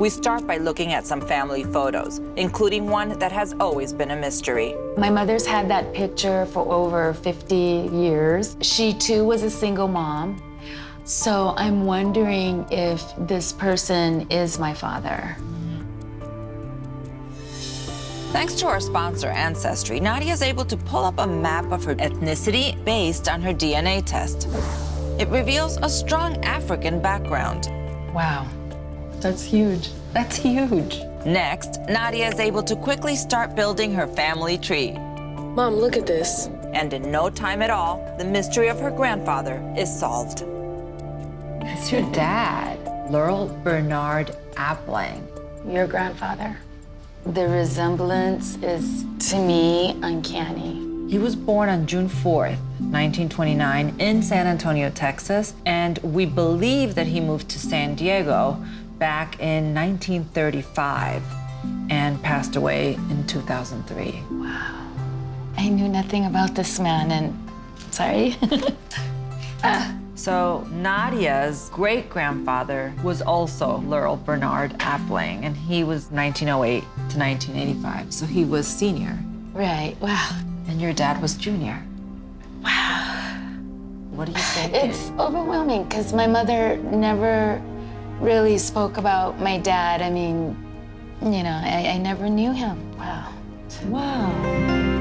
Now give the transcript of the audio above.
We start by looking at some family photos, including one that has always been a mystery. My mother's had that picture for over 50 years. She too was a single mom. So I'm wondering if this person is my father. Thanks to our sponsor, Ancestry, Nadia is able to pull up a map of her ethnicity based on her DNA test. It reveals a strong African background. Wow, that's huge. That's huge. Next, Nadia is able to quickly start building her family tree. Mom, look at this. And in no time at all, the mystery of her grandfather is solved. It's your dad, Laurel Bernard Appling. Your grandfather. The resemblance is, to me, uncanny. He was born on June 4th, 1929, in San Antonio, Texas, and we believe that he moved to San Diego back in 1935 and passed away in 2003. Wow. I knew nothing about this man, and sorry. Uh, so Nadia's great-grandfather was also Laurel Bernard Appling, and he was 1908 to 1985, so he was senior. right, wow. And your dad was junior. Wow. What do you think? It's overwhelming because my mother never really spoke about my dad. I mean, you know, I, I never knew him. Wow. Wow.